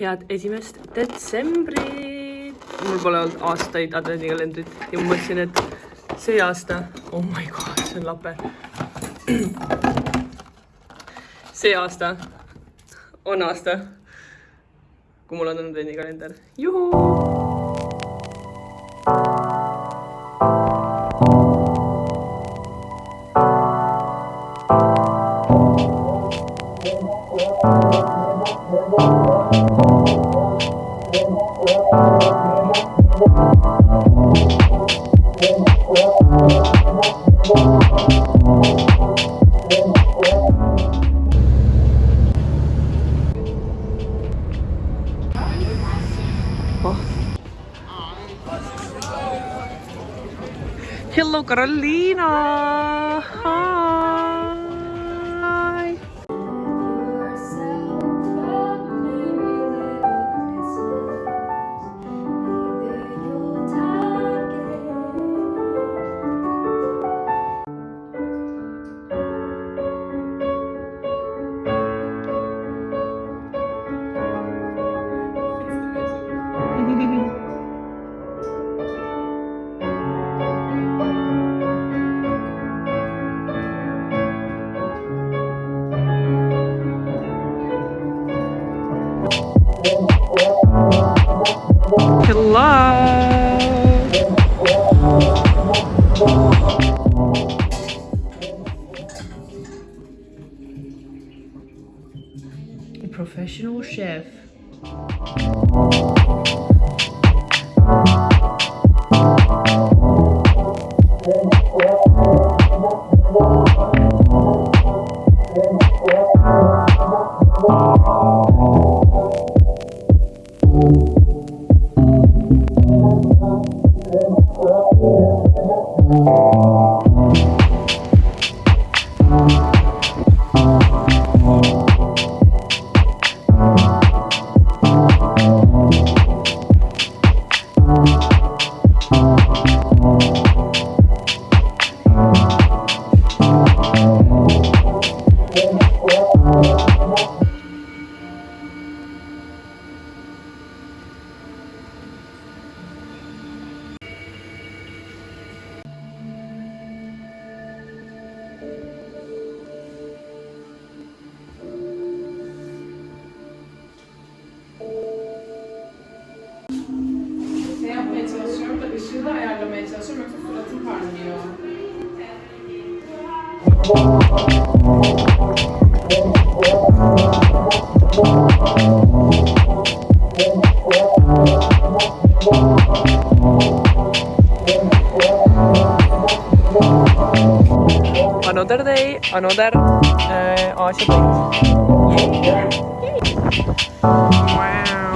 head esimest detsembrit. mul pole olnud aastaid advendikalendrit ja ma mõtlesin, et see aasta, oh my god, see on lape. see aasta on aasta, kui mul on advendikalender. juhuu Hello, Carolina. Professional chef. Chef. Ne yapmaya çalışıyorum da ışığı da ayarlamaya çalışıyorum yoksa suratım parlıyor. Another day, another uh, Asia place. Wow. Wow.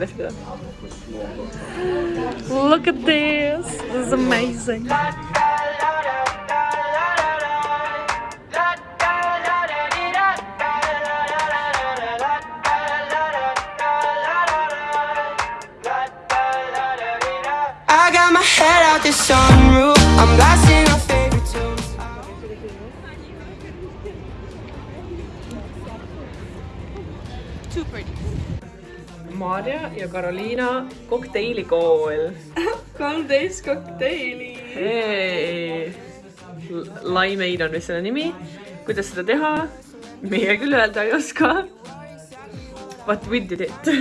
Lift it. Look at this. This is amazing. I got my head out the sunroof. I'm blasting Maarja ja Karoliina kokteiilikool. kolmteist kokteili. Hey. Limeade on vist selle nimi. kuidas seda teha? meie küll öelda ei oska. But we did it.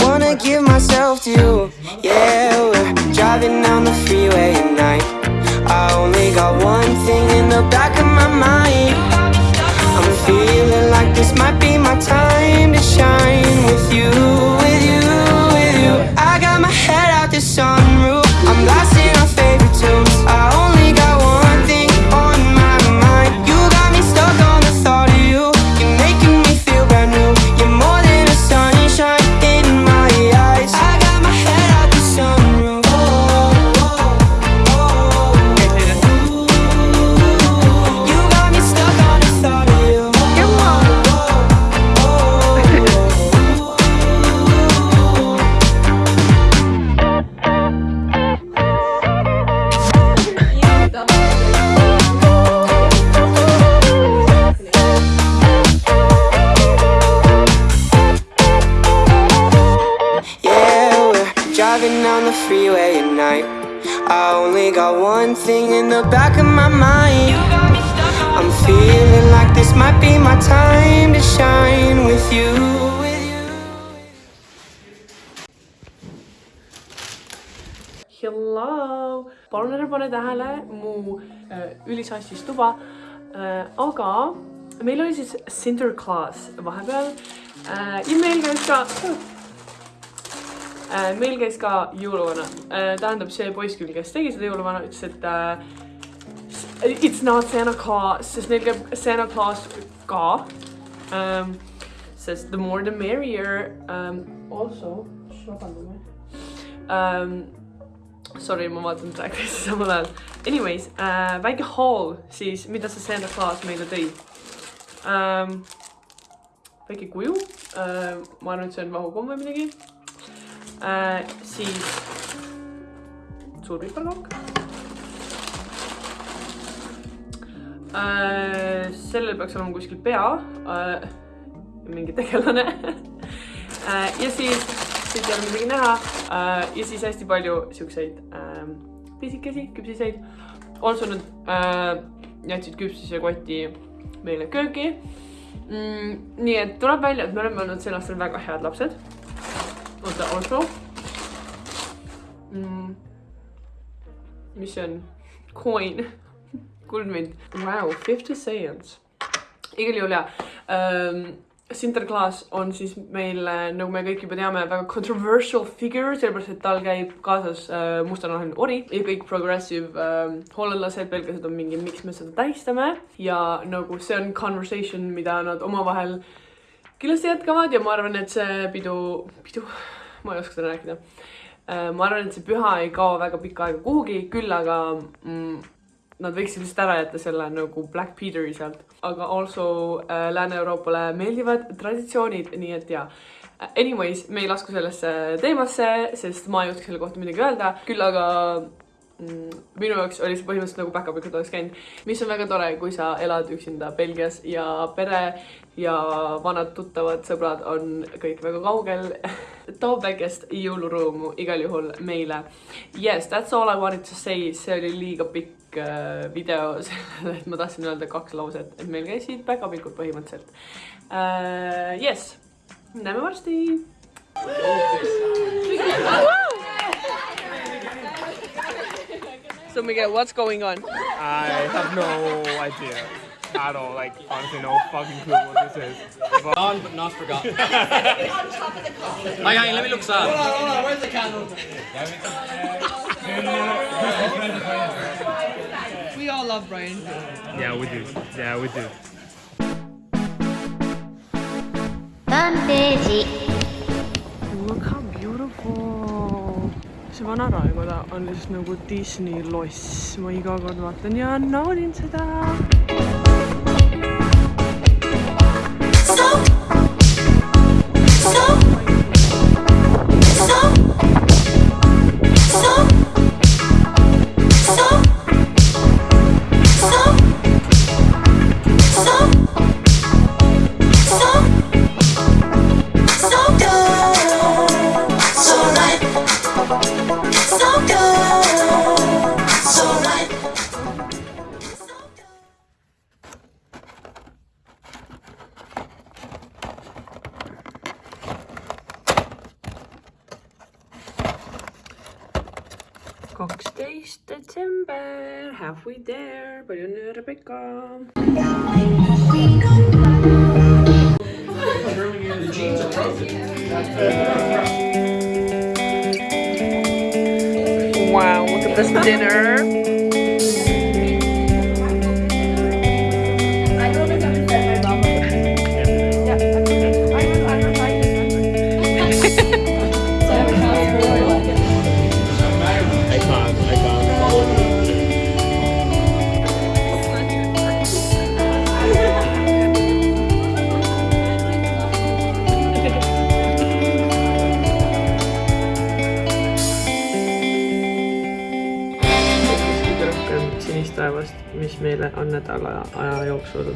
Wanna give myself to you. Yeah, we're driving down the freeway at night. I only got one thing in the back of my mind. Feeling like this might be my time to shine with you, with you, with you. I got my head thing in the back of my mind. I'm feeling like this might be my time to shine with you. Hello! palun ära pane tähele mu äh, ülisassis tuba äh,. aga meil oli siis Sinterklaas vahepeal äh, ja meil käis ka äh,, meil käis ka jõuluvana äh,. tähendab, see poiss küll, kes tegi seda jõuluvana, ütles, et äh, it's not Santa Claus, sest neil käib Santa Claus ka ähm,. sest the more the merrier ähm,. Also, vabandage ähm,. Sorry, ma vaatan Drag Race'i samal ajal. Anyways äh,, väike haul siis, mida see Santa Claus meile tõi ähm,. väike kuju äh,, ma arvan, et see on vahukomm või midagi äh,. siis suur piparkokk äh,. sellel peaks olema kuskil pea äh,, mingi tegelane äh,. ja siis, siit ei ole midagi näha äh, ja siis hästi palju siukseid äh, pisikesi küpsiseid. Also nad äh, jätsid küpsise koti meile kööki mm,. nii et tuleb välja, et me oleme olnud sel aastal väga head lapsed. oota, also mm,. mis see on? Coin, kuldmünt. Wow, fifty cents. igal juhul jaa ähm,. Sinterklaas on siis meil, nagu me kõik juba teame, väga controversial figure, sellepärast et tal käib kaasas äh, mustanahaline ori ja kõik progressive äh, hollandlased, belglased on mingi, miks me seda tähistame ja nagu see on conversation, mida nad omavahel kindlasti jätkavad ja ma arvan, et see pidu, pidu, ma ei oska seda rääkida äh,. ma arvan, et see püha ei kao väga pikka aega kuhugi, küll aga mm, nad võiksid lihtsalt ära jätta selle nagu Black Peteri sealt, aga also äh, Lääne-Euroopale meeldivad traditsioonid, nii et jaa. Anyways, me ei lasku sellesse teemasse, sest ma ei oska selle kohta midagi öelda, küll aga minu jaoks oli see põhimõtteliselt nagu päkapikud oleks käinud, mis on väga tore, kui sa elad üksinda Belgias ja pere ja vanad tuttavad sõbrad on kõik väga kaugel. toob väikest jõulurõõmu igal juhul meile. Yes, that's all I wanted to say, see oli liiga pikk äh, video sellele, et ma tahtsin öelda kaks lauset, et meil käisid päkapikud põhimõtteliselt uh,. Yes, näeme varsti. So Miguel, what's going on? I have no idea at all. Like, honestly, no fucking clue what this is. But On but not forgotten. Hang on, let me look sad. Hold on, hold on, where's the candle? We all love Brian. yeah, we do. Yeah, we do. Look how beautiful. See vana raekoda on lihtsalt nagu Disney loss, ma iga kord vaatan ja naudin seda. Palju õnne, Rebecca. Wow, look at this dinner. Sinist taevast, mis meile on nädala aja jooksul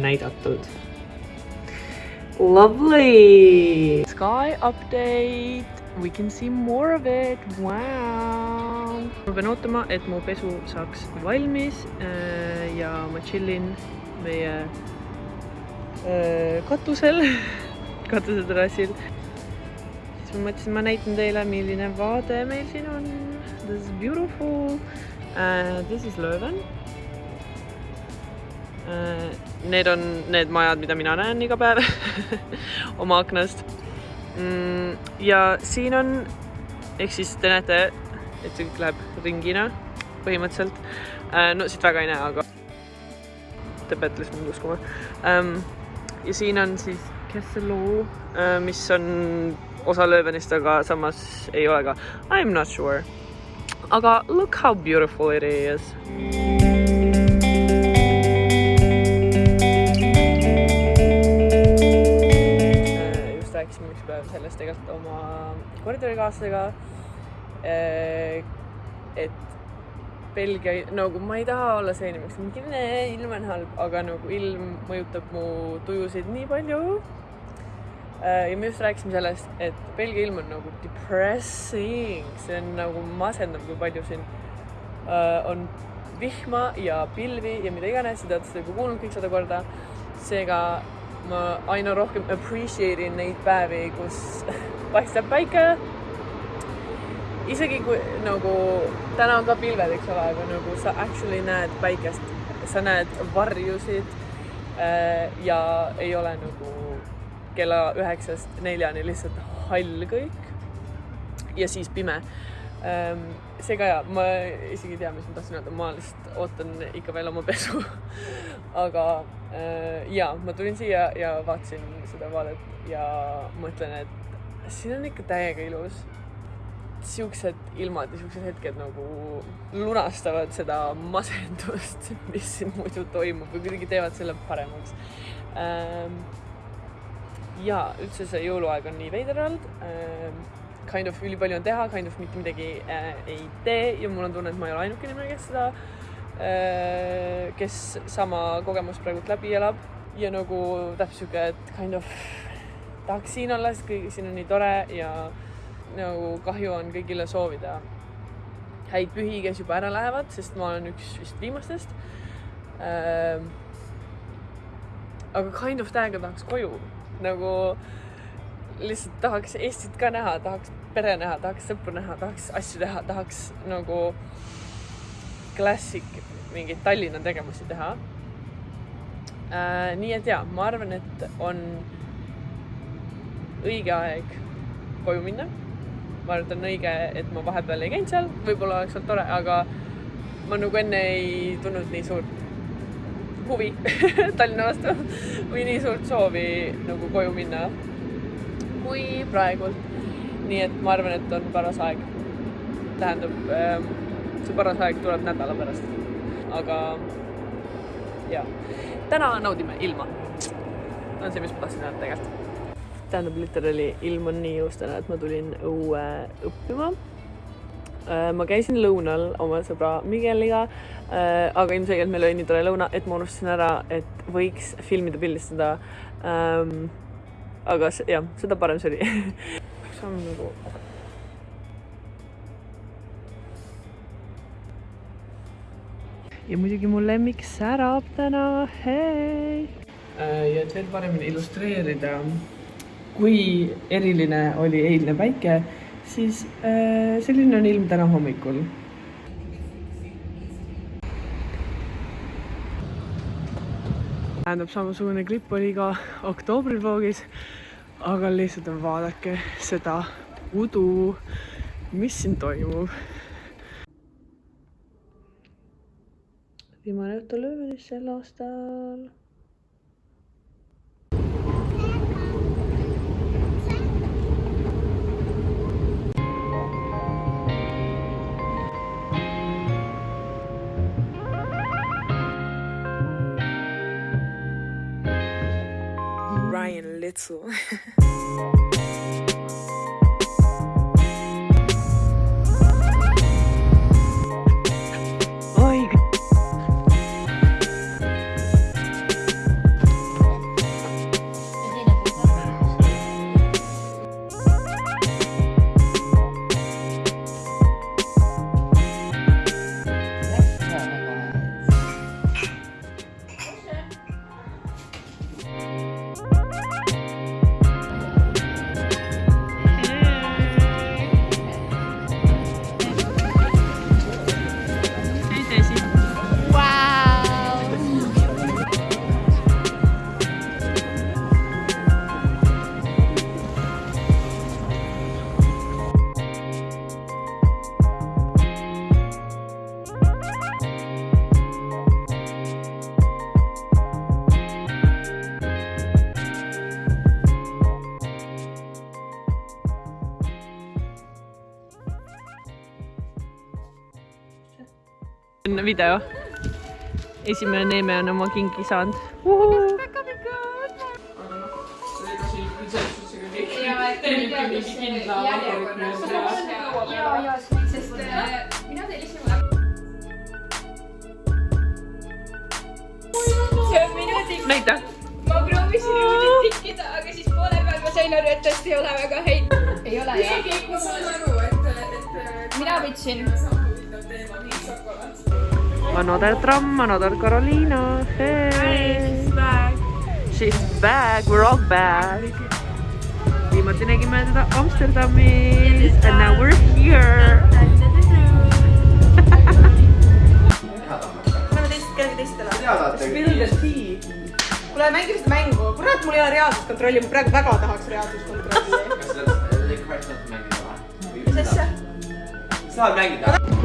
näidatud. Lovely! Sky update We can see more of it, wow! ma pean ootama, et mu pesu saaks valmis äh, ja ma chillin meie äh, katusel, katuseterrassil. siis ma mõtlesin, ma näitan teile, milline vaade meil siin on. This is beautiful uh,. This is Lööven uh,. Need on need majad, mida mina näen iga päev oma aknast mm,. ja siin on, ehk siis te näete, et see kõik läheb ringina põhimõtteliselt uh,. no siit väga ei näe, aga te peate lihtsalt mind uskuma um,. ja siin on siis Kesseloo uh,, mis on osa Löövenist, aga samas ei ole ka. I m not sure. Aga look how beautiful it is. Äh, just rääkisime üks päev sellest tegelikult oma koridorikaaslasega. et Belgia, nagu ma ei taha olla see inimene, kes mingi ilm on halb, aga nagu ilm mõjutab mu tujusid nii palju ja me just rääkisime sellest, et Belgia ilm on nagu depressing, see on nagu masendav, kui palju siin uh, on vihma ja pilvi ja mida iganes te olete seda juba kuulnud kõik sada korda. seega ma aina rohkem appreciate in neid päevi, kus paistab päike. isegi kui nagu täna on ka pilved, eks ole, aga nagu sa actually näed päikest, sa näed varjusid uh, ja ei ole nagu kella üheksast neljani lihtsalt hall kõik ja siis pime. see ka ja, ma isegi ei tea, mis ma tahtsin öelda, ma lihtsalt ootan ikka veel oma pesu. aga ja ma tulin siia ja vaatasin seda vaadet ja mõtlen, et siin on ikka täiega ilus. siuksed ilmad ja siuksed hetked nagu lunastavad seda masendust, mis siin muidu toimub või kuidagi teevad selle paremaks ja üldse see jõuluaeg on nii veider olnud ähm,. Kind of ülipalju on teha, kind of mitte midagi äh, ei tee ja mul on tunne, et ma ei ole ainuke inimene, kes seda äh,, kes sama kogemust praegult läbi elab ja nagu täpselt sihuke, et kind of tahaks siin olla, sest kõik siin on nii tore ja nagu kahju on kõigile soovida häid pühi, kes juba ära lähevad, sest ma olen üks vist viimastest ähm,. aga kind of täiega tahaks koju nagu lihtsalt tahaks Eestit ka näha, tahaks pere näha, tahaks sõpru näha, tahaks asju teha, tahaks nagu klassik mingeid Tallinna tegevusi teha äh,. nii et ja, ma arvan, et on õige aeg koju minna. ma arvan, et on õige, et ma vahepeal ei käinud seal, võib-olla oleks olnud tore, aga ma nagu enne ei tundnud nii suurt huvi Tallinna vastu või nii suurt soovi nagu koju minna kui praegult. nii et ma arvan, et on paras aeg. tähendab, ähm, see paras aeg tuleb nädala pärast. aga ja, täna naudime ilma. on see, mis ma tahtsin öelda tegelikult. tähendab, literaali ilm on nii ilus täna, et ma tulin õue õppima ma käisin lõunal oma sõbra Migueliga, äh, aga ilmselgelt meil oli nii tore lõuna, et ma unustasin ära, et võiks filmida, pildistada. Ähm, aga jah, seda parem see oli. peaks olema nagu. ja muidugi mu lemmik särab täna, hei. Äh, ja et veel paremini illustreerida, kui eriline oli eilne päike siis äh, selline on ilm täna hommikul. tähendab, samasugune klipp oli ka oktoobrivoogis, aga lihtsalt vaadake seda udu, mis siin toimub. viimane õhtu Löövenis sel aastal playing little. video. esimene Neeme on oma kingi saanud. näita. ma proovisin niimoodi tikkida, aga siis poole peal ma sain aru, et tõesti ei ole väga häid. ei ole jah? ma saan aru, et, et mina võtsin. Another tramm, another Carolina hey.. She's back, we are all back. viimati nägime teda Amsterdamis and now we are here. kuule, mängime seda mängu. kurat, mul ei ole reaalsuskontrolli, ma praegu väga tahaks reaalsuskontrolli. mis asja? saad mängida?